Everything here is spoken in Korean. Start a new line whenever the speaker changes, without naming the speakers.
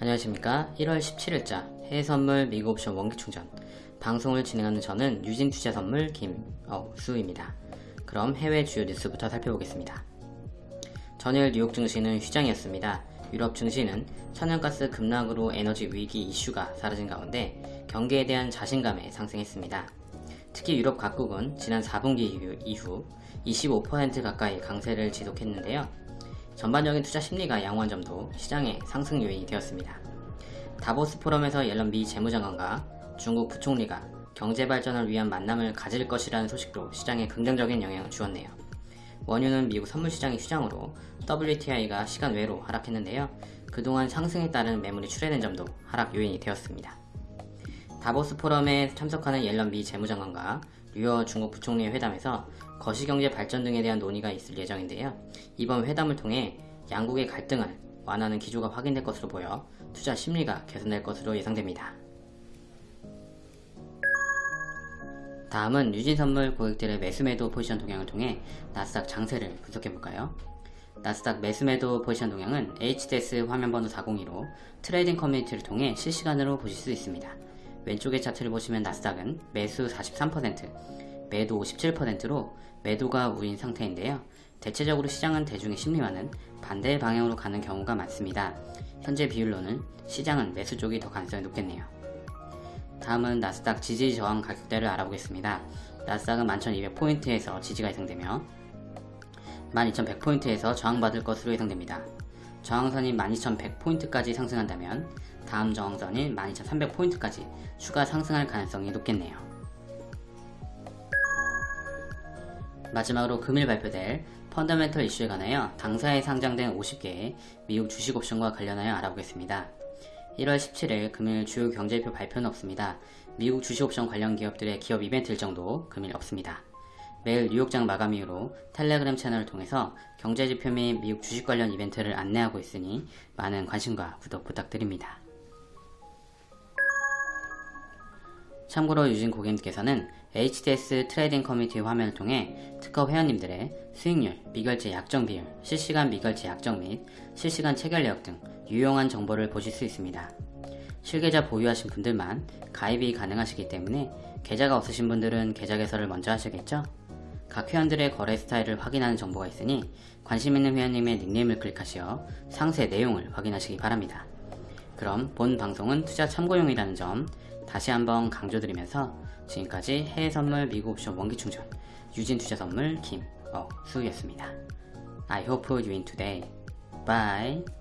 안녕하십니까. 1월 17일자 해외선물 미국옵션 원기충전. 방송을 진행하는 저는 유진투자선물 김어수입니다. 그럼 해외 주요 뉴스부터 살펴보겠습니다. 전일 뉴욕 증시는 휴장이었습니다. 유럽 증시는 천연가스 급락으로 에너지 위기 이슈가 사라진 가운데 경기에 대한 자신감에 상승했습니다. 특히 유럽 각국은 지난 4분기 이후 25% 가까이 강세를 지속했는데요 전반적인 투자 심리가 양호한 점도 시장의 상승 요인이 되었습니다. 다보스 포럼에서 옐런 미 재무장관과 중국 부총리가 경제 발전을 위한 만남을 가질 것이라는 소식도 시장에 긍정적인 영향을 주었네요. 원유는 미국 선물시장이 휴장으로 WTI가 시간 외로 하락했는데요. 그동안 상승에 따른 매물이 출회된 점도 하락 요인이 되었습니다. 다보스 포럼에 참석하는 옐런 미 재무장관과 류어 중국 부총리의 회담에서 거시경제 발전 등에 대한 논의가 있을 예정인데요. 이번 회담을 통해 양국의 갈등을 완화하는 기조가 확인될 것으로 보여 투자 심리가 개선될 것으로 예상됩니다. 다음은 유진선물 고객들의 매수매도 포지션 동향을 통해 나스닥 장세를 분석해볼까요? 나스닥 매수매도 포지션 동향은 HDS 화면번호 402로 trading 커뮤니티를 통해 실시간으로 보실 수 있습니다. 왼쪽의 차트를 보시면 나스닥은 매수 43%, 매도 57%로 매도가 우인 상태인데요. 대체적으로 시장은 대중의 심리와는 반대 방향으로 가는 경우가 많습니다. 현재 비율로는 시장은 매수 쪽이 더 가능성이 높겠네요. 다음은 나스닥 지지 저항 가격대를 알아보겠습니다. 나스닥은 11,200포인트에서 지지가 예상되며 12,100포인트에서 저항받을 것으로 예상됩니다. 저항선이 12,100포인트까지 상승한다면 다음 저항선인 12,300포인트까지 추가 상승할 가능성이 높겠네요. 마지막으로 금일 발표될 펀더멘털 이슈에 관하여 당사에 상장된 50개의 미국 주식 옵션과 관련하여 알아보겠습니다. 1월 17일 금일 주요 경제표 발표는 없습니다. 미국 주식 옵션 관련 기업들의 기업 이벤트 일 정도 금일 없습니다. 매일 뉴욕장 마감 이후로 텔레그램 채널을 통해서 경제지표 및 미국 주식 관련 이벤트를 안내하고 있으니 많은 관심과 구독 부탁드립니다. 참고로 유진 고객님께서는 HDS trading 커뮤니티 화면을 통해 특허 회원님들의 수익률, 미결제 약정 비율, 실시간 미결제 약정 및 실시간 체결 내역 등 유용한 정보를 보실 수 있습니다. 실계좌 보유하신 분들만 가입이 가능하시기 때문에 계좌가 없으신 분들은 계좌 개설을 먼저 하셔야겠죠? 각 회원들의 거래 스타일을 확인하는 정보가 있으니 관심 있는 회원님의 닉네임을 클릭하시어 상세 내용을 확인하시기 바랍니다. 그럼 본 방송은 투자 참고용이라는 점 다시 한번 강조드리면서 지금까지 해외선물 미국 옵션 원기충전 유진투자선물 김어수였습니다. I hope you win today. Bye.